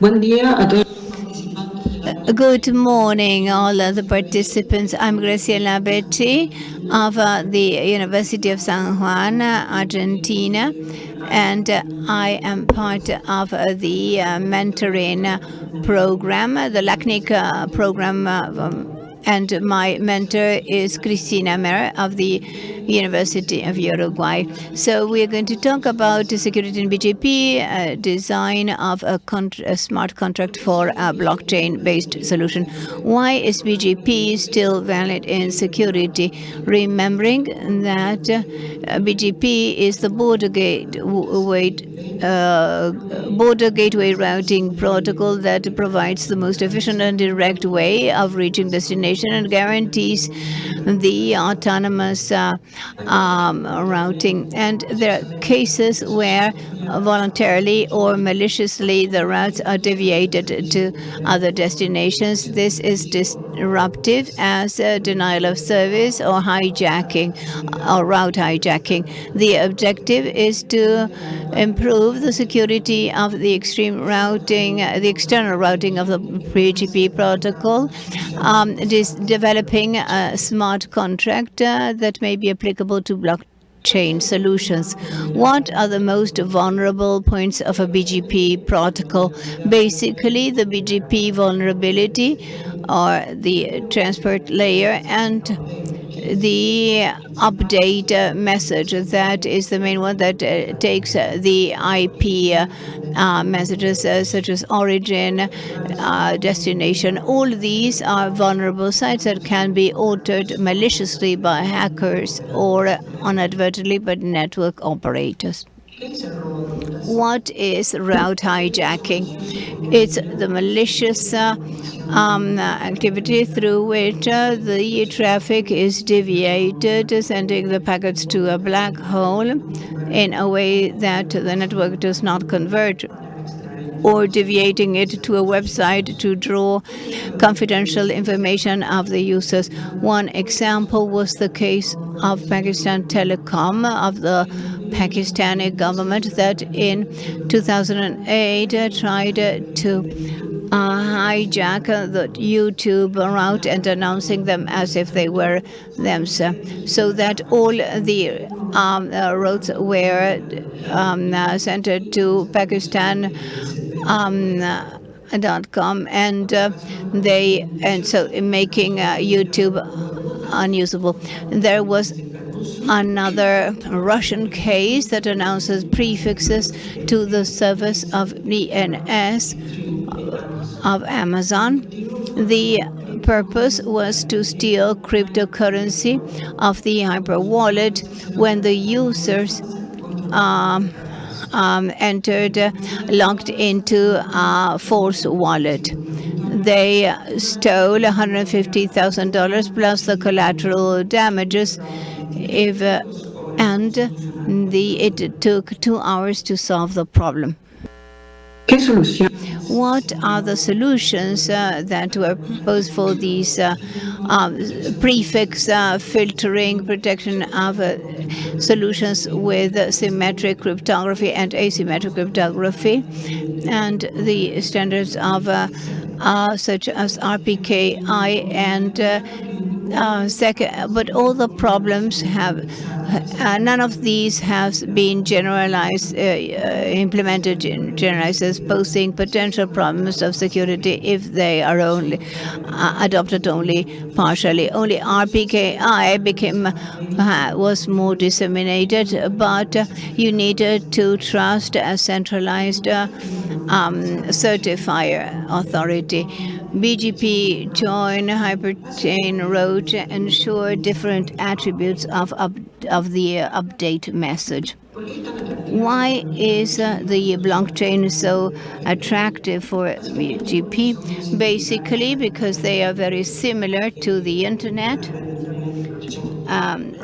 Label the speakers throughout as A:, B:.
A: Buen día a todos.
B: Good morning, all of the participants. I'm Graciela Betti of uh, the University of San Juan, Argentina, and uh, I am part of uh, the uh, mentoring program, the LACNIC uh, program. And my mentor is Cristina Mer of the University of Uruguay. So we're going to talk about security in BGP, uh, design of a, a smart contract for a blockchain-based solution. Why is BGP still valid in security? Remembering that uh, BGP is the border gate uh, border gateway routing protocol that provides the most efficient and direct way of reaching destination and guarantees the autonomous uh, um, routing. And there are cases where voluntarily or maliciously the routes are deviated to other destinations. This is disruptive as a denial of service or hijacking or route hijacking. The objective is to improve the security of the extreme routing, the external routing of the BGP protocol. Um, is developing a smart contract uh, that may be applicable to blockchain solutions. What are the most vulnerable points of a BGP protocol? Basically, the BGP vulnerability or the transport layer and the update message that is the main one that uh, takes uh, the IP uh, messages such as origin, destination. All these are vulnerable sites that can be altered maliciously by hackers or inadvertently by network operators. What is route hijacking? It's the malicious uh, um, activity through which uh, the traffic is deviated, sending the packets to a black hole in a way that the network does not convert or deviating it to a website to draw confidential information of the users. One example was the case of Pakistan Telecom of the Pakistani government that in 2008 uh, tried to uh, hijack the YouTube route and announcing them as if they were themselves, so that all the um, uh, roads were um, uh, sent to Pakistan um, uh, dot com and uh, they and so making uh, YouTube unusable. There was another Russian case that announces prefixes to the service of DNS of Amazon. The purpose was to steal cryptocurrency of the MyEther wallet when the users um, um, entered, uh, logged into a false wallet. They stole $150,000 plus the collateral damages. If uh, and the it took two hours to solve the problem. What are the solutions uh, that were proposed for these uh, um, prefix uh, filtering protection of uh, solutions with symmetric cryptography and asymmetric cryptography? And the standards of uh, uh, such as RPKI and uh, second, but all the problems have, uh, none of these has been generalized, uh, uh, implemented, gen- generalized as posing potential problems of security if they are only uh, adopted only partially. Only RPKI became was more disseminated, but you needed to trust a centralized um, certifier authority. BGP join hyperchain road ensure different attributes of up, of the uh, update message. Why is uh, the blockchain so attractive for BGP? Basically, because they are very similar to the internet. Um,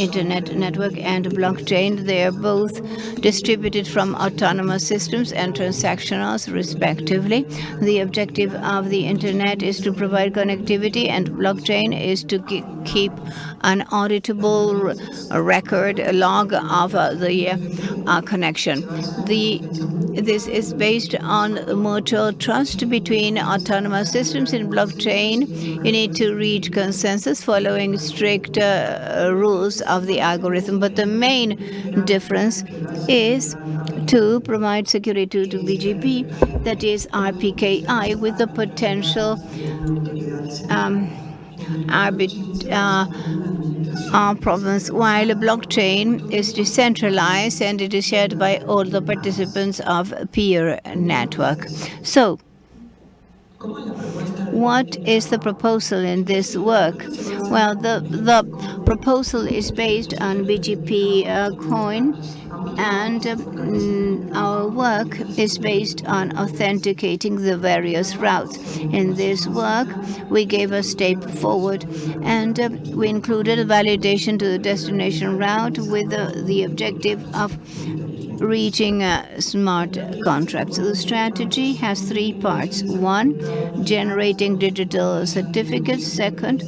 B: internet network and blockchain. They are both distributed from autonomous systems and transactionals, respectively. The objective of the internet is to provide connectivity, and blockchain is to keep an auditable record, a log of uh, the uh, connection. The this is based on mutual trust between autonomous systems in blockchain. You need to reach consensus following strict uh, rules of the algorithm. But the main difference is to provide security to BGP, that is RPKI, with the potential um, arbit, uh, uh, problems, while blockchain is decentralized and it is shared by all the participants of peer network. So, what is the proposal in this work? Well, the, the proposal is based on BGP uh, coin and um, our work is based on authenticating the various routes. In this work, we gave a step forward and uh, we included a validation to the destination route with uh, the objective of reaching a smart contracts. The strategy has three parts. One, generating digital certificates. Second,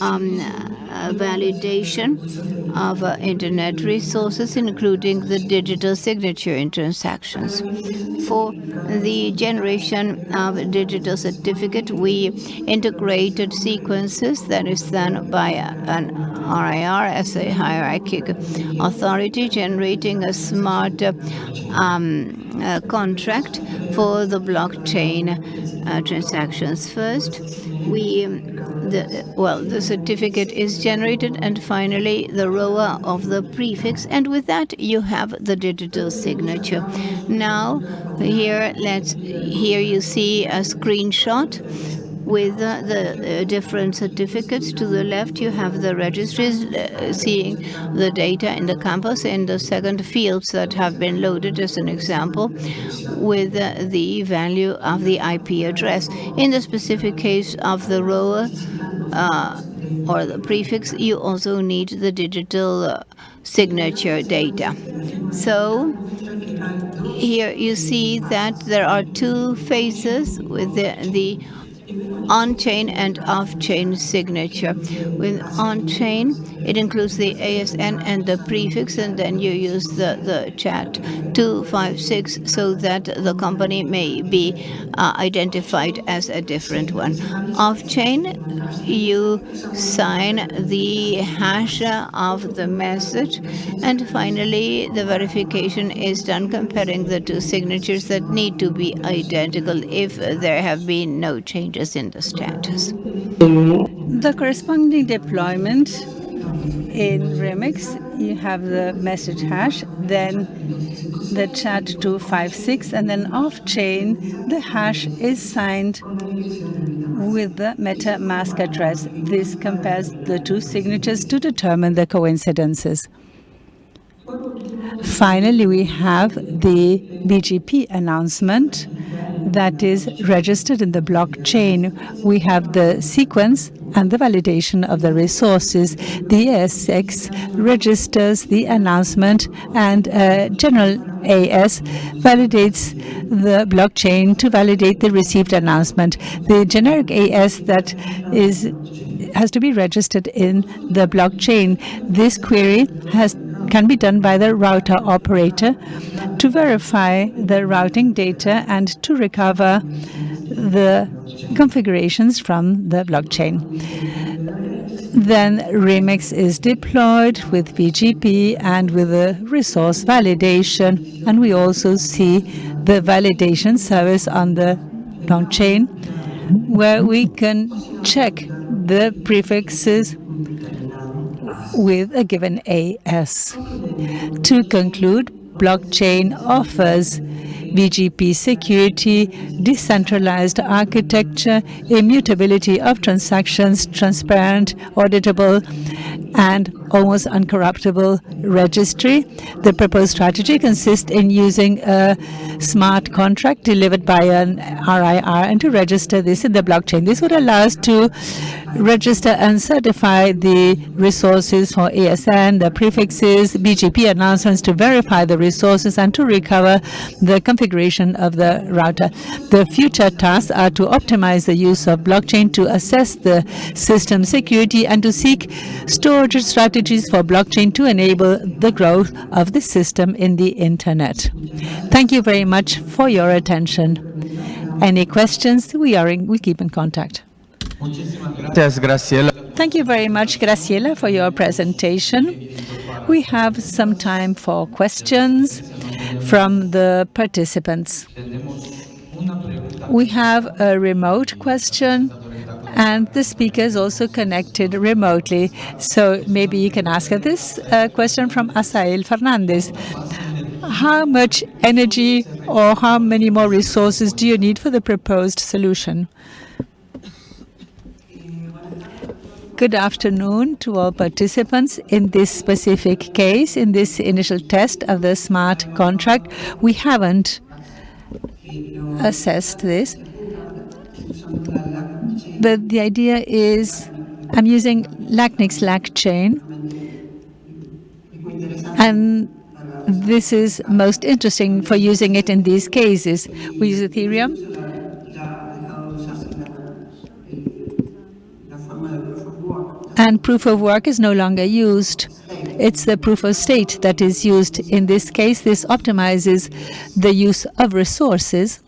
B: um, uh, validation of uh, internet resources, including the digital signature in transactions. For the generation of digital certificate, we integrated sequences that is done by an RIR as a hierarchical authority, generating a smart um, contract for the blockchain uh, transactions. First, we the well the certificate is generated and finally the ROA of the prefix and with that you have the digital signature now here let's here you see a screenshot with uh, the uh, different certificates. To the left, you have the registries uh, seeing the data in the campus in the second fields that have been loaded as an example with uh, the value of the IP address. In the specific case of the ROA uh, or the prefix, you also need the digital uh, signature data. So here you see that there are two phases with the, the on-chain and off-chain signature. With on-chain, it includes the ASN and the prefix, and then you use the, the chat 256 so that the company may be uh, identified as a different one. Off-chain, you sign the hash of the message, and finally, the verification is done comparing the two signatures that need to be identical if there have been no changes in the status.
C: The corresponding deployment in Remix, you have the message hash, then the SHA-256, and then off-chain, the hash is signed with the MetaMask address. This compares the two signatures to determine the coincidences. Finally, we have the BGP announcement that is registered in the blockchain. We have the sequence and the validation of the resources. The ASX registers the announcement and uh, General AS validates the blockchain to validate the received announcement. The generic AS that is has to be registered in the blockchain. This query has can be done by the router operator to verify the routing data and to recover the configurations from the blockchain. Then Remix is deployed with BGP and with the resource validation. And we also see the validation service on the blockchain where we can check the prefixes with a given AS. To conclude, blockchain offers BGP security, decentralized architecture, immutability of transactions, transparent, auditable, and almost uncorruptible registry. The proposed strategy consists in using a smart contract delivered by an RIR and to register this in the blockchain. This would allow us to register and certify the resources for ASN, the prefixes, BGP announcements to verify the resources and to recover the configuration of the router. The future tasks are to optimize the use of blockchain to assess the system security and to seek storage strategies for blockchain to enable the growth of the system in the internet. Thank you very much for your attention. Any questions? We are in, we keep in contact. Thank you very much, Graciela, for your presentation. We have some time for questions from the participants. We have a remote question and the speaker is also connected remotely. So maybe you can ask this uh, question from Asael Fernandez. How much energy or how many more resources do you need for the proposed solution? Good afternoon to all participants. In this specific case, in this initial test of the smart contract, we haven't assessed this. But the idea is I'm using LACNIC's LACChain, and this is most interesting for using it in these cases. We use Ethereum. And proof of work is no longer used. It's the proof of stake that is used. In this case, this optimizes the use of resources.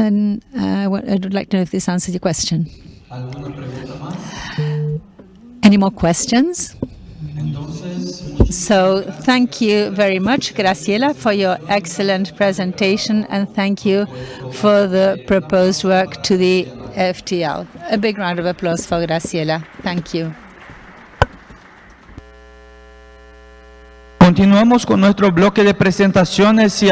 C: And uh, I would like to know if this answers your question. Any more questions? So thank you very much, Graciela, for your excellent presentation, and thank you for the proposed work to the FTL. A big round of applause for Graciela. Thank you.
D: Continuamos con nuestro bloque de presentaciones y